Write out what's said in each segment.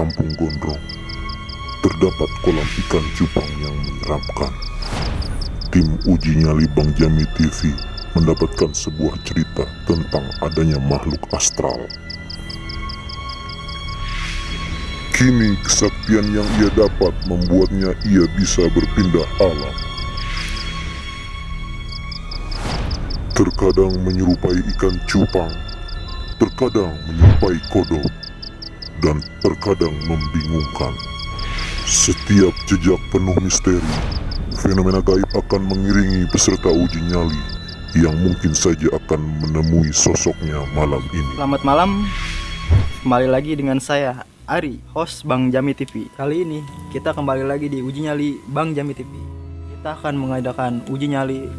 kampung Gondrong terdapat kolam ikan cupang yang menyeramkan. Tim uji nyali Bang Jami TV mendapatkan sebuah cerita tentang adanya makhluk astral. Kini kesaktian yang ia dapat membuatnya ia bisa berpindah alam. Terkadang menyerupai ikan cupang, terkadang menyerupai kodok, dan terkadang membingungkan. Setiap jejak penuh misteri, fenomena gaib akan mengiringi peserta uji nyali yang mungkin saja akan menemui sosoknya malam ini. Selamat malam, kembali lagi dengan saya Ari, host Bang Jami TV. Kali ini kita kembali lagi di uji nyali Bang Jami TV. Kita akan mengadakan uji nyali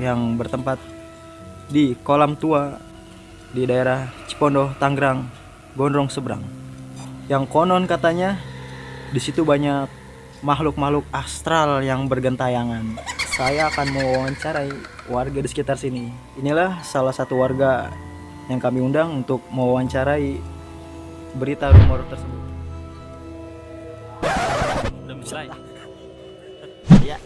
yang bertempat di kolam tua di daerah Cipondo, Tangerang, Gondrong Seberang. Yang konon katanya di situ banyak makhluk-makhluk astral yang bergentayangan. Saya akan mewawancarai warga di sekitar sini. Inilah salah satu warga yang kami undang untuk mewawancarai berita rumor tersebut. Belum selesai. Ya.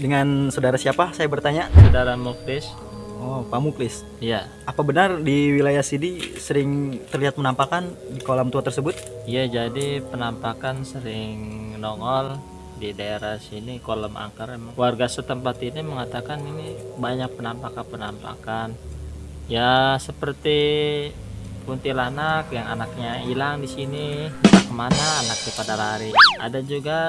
Dengan saudara siapa? Saya bertanya. Saudara Muklis. Oh, Pak Muklis. Iya. Apa benar di wilayah sini sering terlihat penampakan di kolam tua tersebut? Iya, jadi penampakan sering nongol di daerah sini kolam angker emang. Warga setempat ini mengatakan ini banyak penampakan-penampakan. Ya, seperti kuntilanak yang anaknya hilang di sini. Entah ke mana anaknya pada lari. Ada juga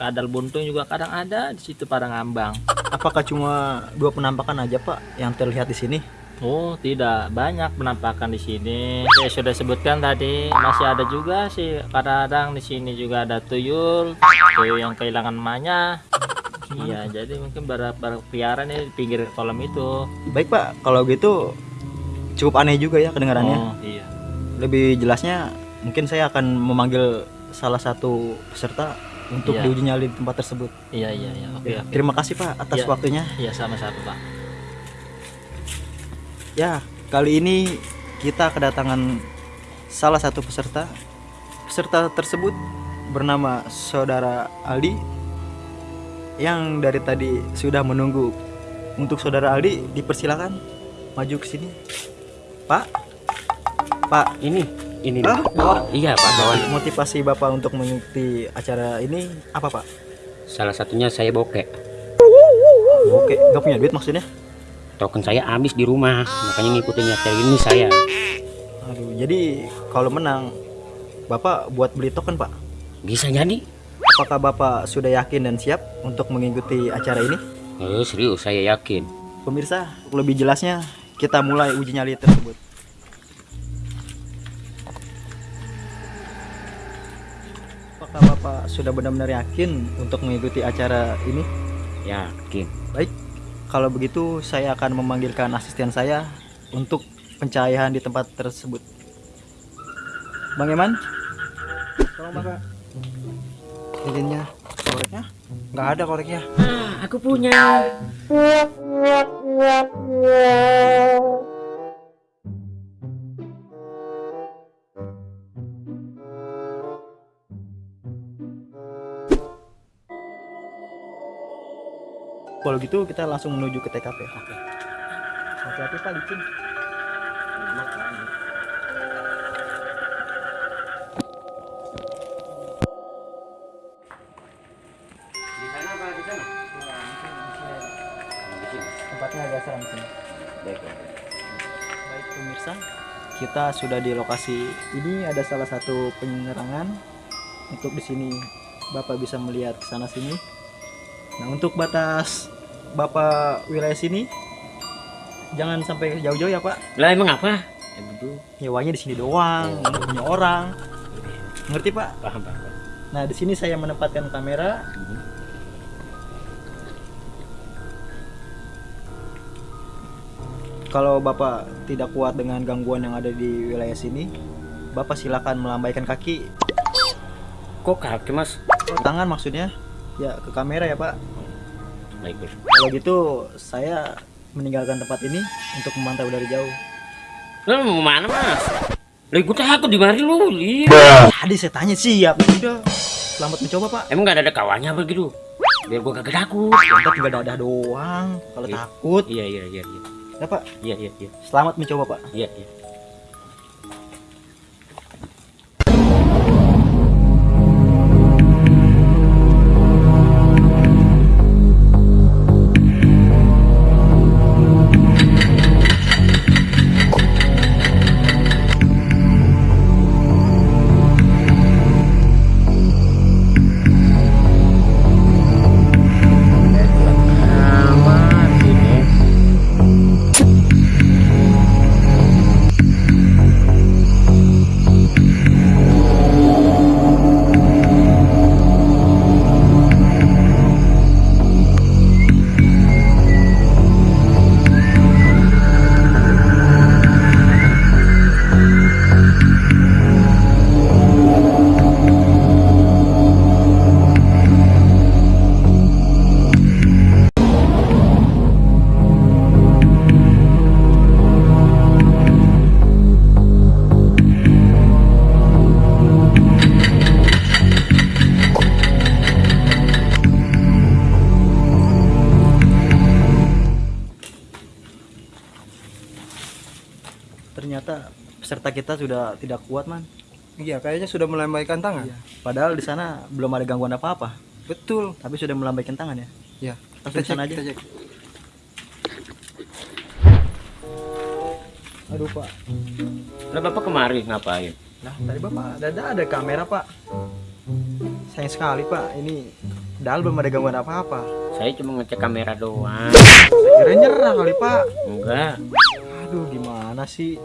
kadal buntung juga kadang ada di situ pada ngambang. Apakah cuma dua penampakan aja, Pak, yang terlihat di sini? Oh tidak banyak penampakan di sini. Saya sudah sebutkan tadi masih ada juga sih kadang-kadang di sini juga ada tuyul, tuyul yang kehilangan emaknya. Iya jadi mungkin ber berkeliaran ya di pinggir kolam itu. Baik, Pak. Kalau gitu cukup aneh juga ya kedengarannya. Oh iya. Lebih jelasnya mungkin saya akan memanggil salah satu peserta untuk Iya. diuji nyali di tempat tersebut. Iya iya iya. Oke Ya, oke. Terima kasih Pak atas Iya. waktunya. Iya sama-sama pak. Ya, kali ini kita kedatangan salah satu peserta. Peserta tersebut bernama Saudara Aldi yang dari tadi sudah menunggu. Untuk Saudara Aldi dipersilakan maju ke sini. Pak. Pak, Ini, ini. Ah, Bapak. Iya, Pak kawan. motivasi Bapak untuk mengikuti acara ini apa, Pak? Salah satunya saya bokek. Oke, nggak punya duit maksudnya? Token saya habis di rumah, makanya ngikutin acara ini saya. Aduh, jadi kalau menang Bapak buat beli token, Pak. Bisa jadi? Apakah Bapak sudah yakin dan siap untuk mengikuti acara ini? Eh, serius saya yakin. Pemirsa, lebih jelasnya kita mulai uji nyali tersebut. Bapak sudah benar-benar yakin untuk mengikuti acara ini? Yakin. Baik, kalau begitu saya akan memanggilkan asisten saya untuk pencahayaan di tempat tersebut. Bang Eman, tolong Bapak. Lilinnya, koreknya? Nggak ada koreknya. Ah, aku punya. Kalau gitu kita langsung menuju ke TKP. Oke. Hati-hati Pak licin. Tempatnya agak seram sini. Baik. Baik pemirsa, kita sudah di lokasi ini ada salah satu penyerangan. Untuk di sini Bapak bisa melihat ke sana sini. Nah, untuk batas Bapak wilayah sini jangan sampai jauh-jauh ya, Pak. Lah emang apa? Ya betul. Nyewanya di sini doang, nggak punya orang. Ngerti, Pak? Paham, paham. Nah, di sini saya menempatkan kamera. Kalau Bapak tidak kuat dengan gangguan yang ada di wilayah sini, Bapak silakan melambaikan kaki, Kok kaki, Mas? tangan maksudnya, ya ke kamera ya Pak. Baik, Bos. Kalau gitu saya meninggalkan tempat ini untuk memantau dari jauh. Lah mau mana, Mas? Lah gue takut di mari lu, Li. Tadi saya tanya siap. Udah. Selamat mencoba pak. Emang gak ada kawannya apa gitu? Biar gue kagak takut. Kita tinggal dadah doang. Kalau Iya. takut, Iya, iya, iya, iya. ya pak. Iya, iya, iya. Selamat mencoba pak. Iya, iya. Ternyata peserta kita sudah tidak kuat man. Iya, kayaknya sudah melambaikan tangan. Iya. Padahal di sana belum ada gangguan apa-apa. Betul. Tapi sudah melambaikan tangan ya. Ya, Langsung kita cek, sana aja. kita cek. Aduh pak. Lah bapak kemari ngapain? Nah tadi bapak ada ada kamera pak. Sayang sekali pak. Ini padahal belum ada gangguan apa-apa. Saya cuma ngecek kamera doang. Kira nyerah kali pak. Enggak. Aduh gimana sih?